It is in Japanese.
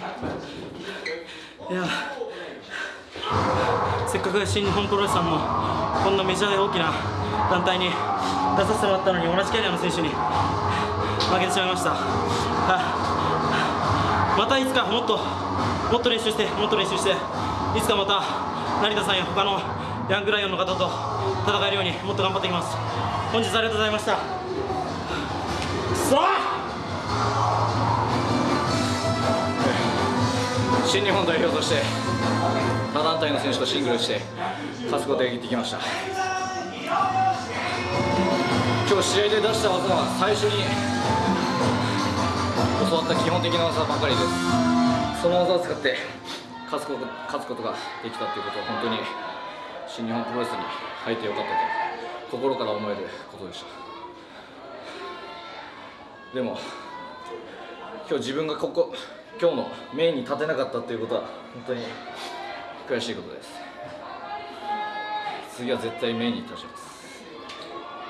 いやせっかく新日本プロレスさんのこんなメジャーで大きな団体に出させてもらったのに同じキャリアの選手に負けてしまいました、またいつかもっともっと練習してもっと練習していつかまた成田さんや他のヤングライオンの方と戦えるようにもっと頑張っていきます。本日ありがとうございました。新日本代表として他団体の選手とシングルして勝つことができてきました。今日試合で出した技は最初に教わった基本的な技ばかりです。その技を使って勝つこと勝つことができたということは本当に新日本プロレスに入ってよかったと心から思えることでした。でも今日自分がここ今日のメインに立てなかったということは本当に悔しいことです。次は絶対メインに立ちます。